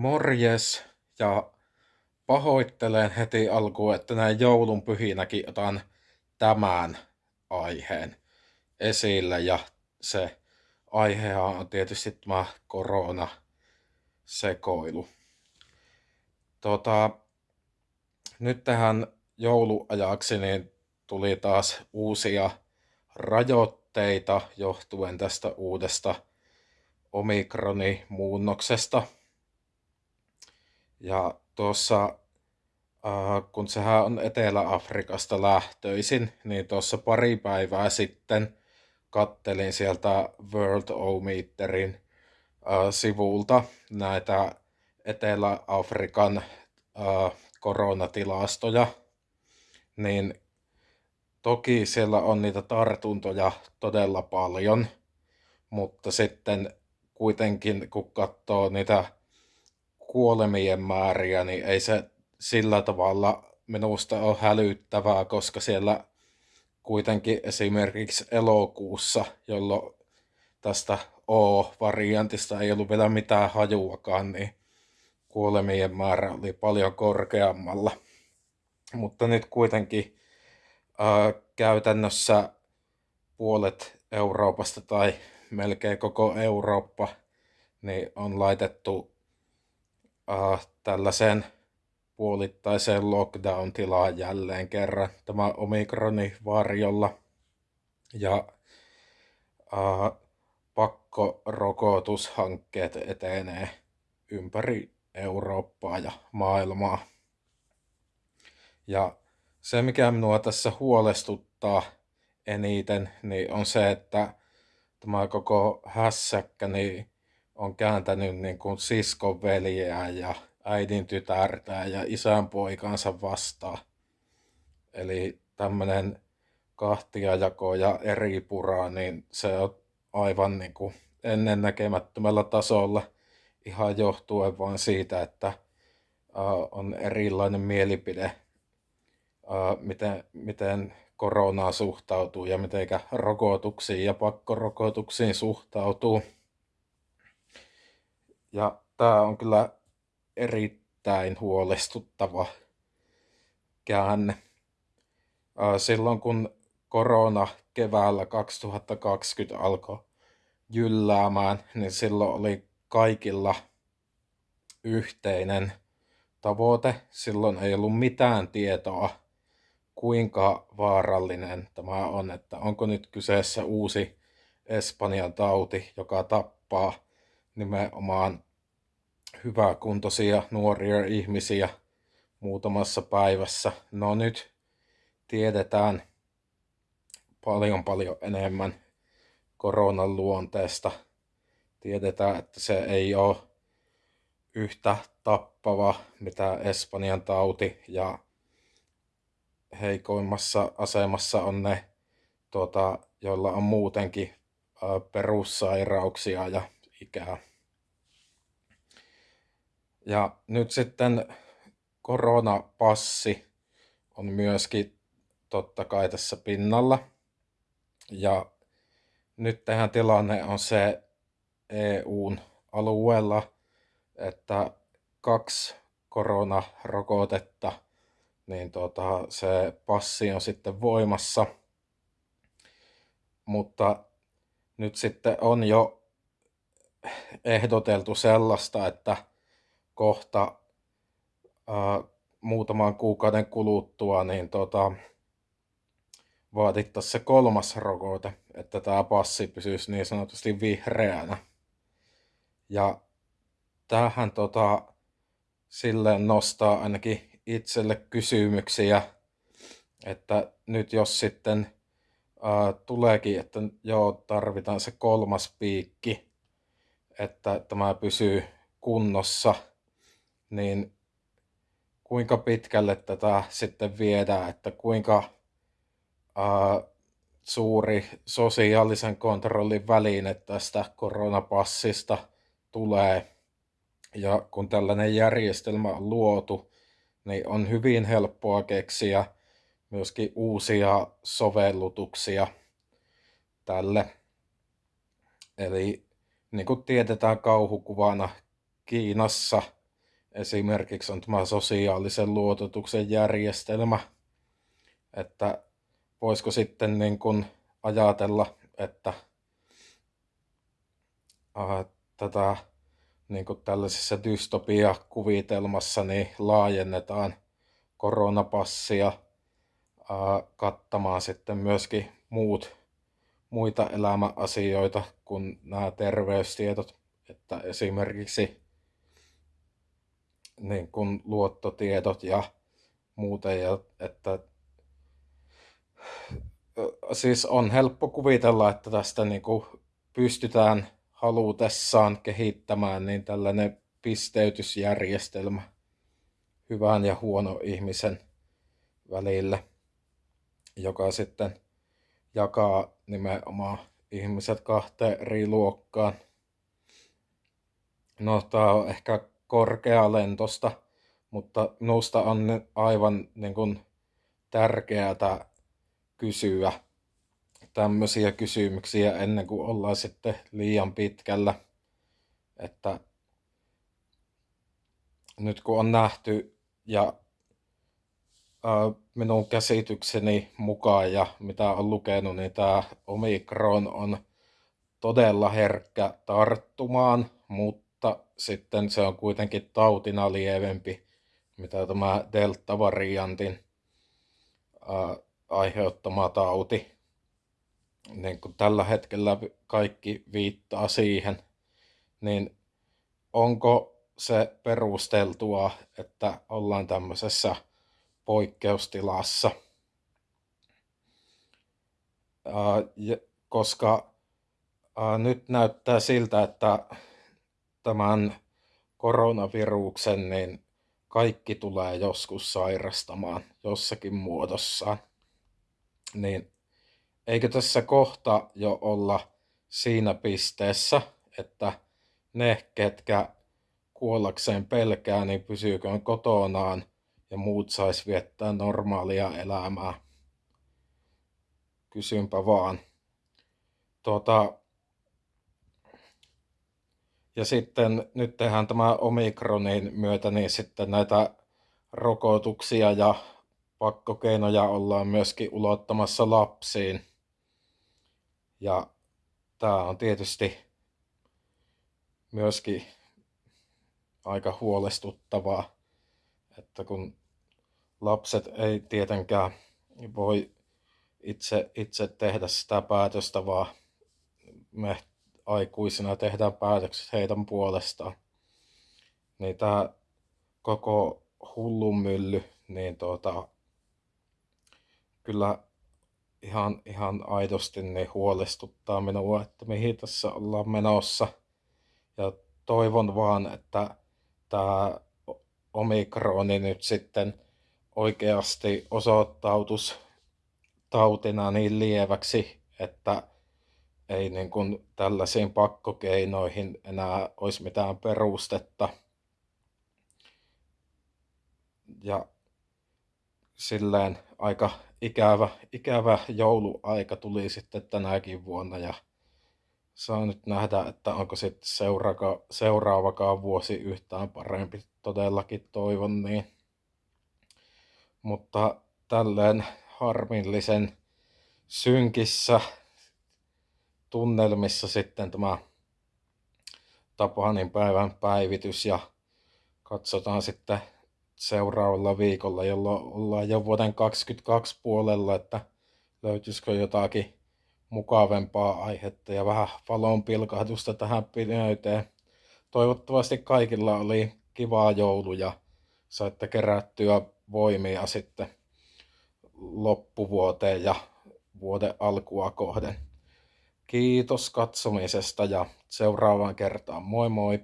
Morjes ja pahoittelen heti alkuun, että näin joulun pyhinäkin otan tämän aiheen esille ja se aihehan on tietysti tämä korona sekoilu. Tota, nyt tähän jouluajaksi niin tuli taas uusia rajoitteita johtuen tästä uudesta omikronimuunnoksesta. Ja tuossa, äh, kun sehän on Etelä-Afrikasta lähtöisin, niin tuossa pari päivää sitten kattelin sieltä World O-Meterin äh, sivulta näitä Etelä-Afrikan äh, koronatilastoja, niin toki siellä on niitä tartuntoja todella paljon, mutta sitten kuitenkin kun katsoo niitä kuolemien määriä, niin ei se sillä tavalla minusta ole hälyttävää, koska siellä kuitenkin esimerkiksi elokuussa, jolloin tästä O-variantista ei ollut vielä mitään hajuakaan, niin kuolemien määrä oli paljon korkeammalla. Mutta nyt kuitenkin ää, käytännössä puolet Euroopasta tai melkein koko Eurooppa niin on laitettu äh, tällaiseen puolittaiseen lockdown-tilaan jälleen kerran tämä omikroni varjolla. Ja äh, pakkorokotushankkeet etenee ympäri Eurooppaa ja maailmaa. Ja se, mikä minua tässä huolestuttaa eniten, niin on se, että tämä koko hässäkkä niin on kääntänyt niin kuin siskon veljeä ja äidin tytärtä ja isän poikansa vastaan. Eli tämmöinen kahtiajako ja eri puraa, niin se on aivan niin kuin ennennäkemättömällä tasolla ihan johtuen vain siitä, että on erilainen mielipide, miten, miten koronaan suhtautuu ja miten rokotuksiin ja pakkorokotuksiin suhtautuu. Ja tämä on kyllä erittäin huolestuttava käänne. Silloin kun korona keväällä 2020 alkoi jylläämään, niin silloin oli kaikilla yhteinen tavoite. Silloin ei ollut mitään tietoa, kuinka vaarallinen tämä on, että onko nyt kyseessä uusi Espanjan tauti, joka tappaa nimenomaan hyväkuntoisia nuoria ihmisiä muutamassa päivässä. No nyt tiedetään paljon paljon enemmän koronan luonteesta. Tiedetään, että se ei ole yhtä tappava mitä Espanjan tauti ja heikoimmassa asemassa on ne, tuota, joilla on muutenkin perussairauksia ja ikää. Ja nyt sitten koronapassi on myöskin totta kai tässä pinnalla. Ja nyt tähän tilanne on se EUn alueella, että kaksi koronarokotetta, niin tota, se passi on sitten voimassa. Mutta nyt sitten on jo ehdoteltu sellaista, että kohta ää, muutaman kuukauden kuluttua niin tota, vaadittaisiin se kolmas rokote, että tämä passi pysyisi niin sanotusti vihreänä. Ja tähän tota, silleen nostaa ainakin itselle kysymyksiä, että nyt jos sitten ää, tuleekin, että joo, tarvitaan se kolmas piikki, että tämä pysyy kunnossa, niin kuinka pitkälle tätä sitten viedään, että kuinka ää, suuri sosiaalisen kontrollin väline tästä koronapassista tulee. Ja kun tällainen järjestelmä on luotu, niin on hyvin helppoa keksiä myöskin uusia sovellutuksia tälle. Eli niin kuin tiedetään kauhukuvana, Kiinassa esimerkiksi on tämä sosiaalisen luototuksen järjestelmä, että voisiko sitten niin kuin ajatella, että äh, tätä niin kuin tällaisessa dystopia-kuvitelmassa niin laajennetaan koronapassia äh, kattamaan sitten myöskin muut, muita elämäasioita kuin nämä terveystiedot, että esimerkiksi niin kuin luottotiedot ja muuten, ja että siis on helppo kuvitella, että tästä niin kuin pystytään halutessaan kehittämään niin tällainen pisteytysjärjestelmä hyvän ja huono ihmisen välille, joka sitten jakaa nimenomaan ihmiset kahteen eri luokkaan. No, tämä on ehkä korkealentosta, mutta minusta on aivan niin kuin, tärkeää kysyä tämmöisiä kysymyksiä ennen kuin ollaan sitten liian pitkällä. Että nyt kun on nähty ja minun käsitykseni mukaan ja mitä on lukenut, niin tämä Omikron on todella herkkä tarttumaan, mutta sitten se on kuitenkin tautina lievempi, mitä tämä Delta-variantin aiheuttama tauti. Niin kuin tällä hetkellä kaikki viittaa siihen, niin onko se perusteltua, että ollaan tämmöisessä poikkeustilassa? koska nyt näyttää siltä, että tämän koronaviruksen niin kaikki tulee joskus sairastamaan jossakin muodossaan niin eikö tässä kohta jo olla siinä pisteessä, että ne, ketkä kuollakseen pelkää, niin pysyykö kotonaan ja muut sais viettää normaalia elämää. Kysynpä vaan. Tuota, ja sitten nyt tehdään tämä Omikronin myötä niin sitten näitä rokotuksia ja pakkokeinoja ollaan myöskin ulottamassa lapsiin. Ja tämä on tietysti myöskin aika huolestuttavaa, että kun lapset ei tietenkään voi itse, itse tehdä sitä päätöstä, vaan me aikuisina tehdään päätökset heidän puolestaan. Niin tämä koko hullunmylly, niin tuota, kyllä ihan, ihan aidosti niin huolestuttaa minua, että mihin tässä ollaan menossa. Ja toivon vaan, että tämä omikroni nyt sitten oikeasti osoittautus tautina niin lieväksi, että ei niin kuin tällaisiin pakkokeinoihin enää olisi mitään perustetta. Ja silleen aika ikävä, ikävä jouluaika tuli sitten tänäkin vuonna ja saa nyt nähdä, että onko sitten seuraava, seuraavakaan vuosi yhtään parempi. Todellakin toivon niin. Mutta tälleen harmillisen synkissä tunnelmissa sitten tämä Tapanin päivän päivitys ja katsotaan sitten seuraavalla viikolla, jolloin ollaan jo vuoden 2022 puolella, että löytyisikö jotakin mukavempaa aihetta ja vähän valon pilkahdusta tähän pimeyteen. Toivottavasti kaikilla oli kivaa joulu ja saitte kerättyä voimia sitten loppuvuoteen ja vuoden alkua kohden. Kiitos katsomisesta ja seuraavaan kertaan. Moi moi!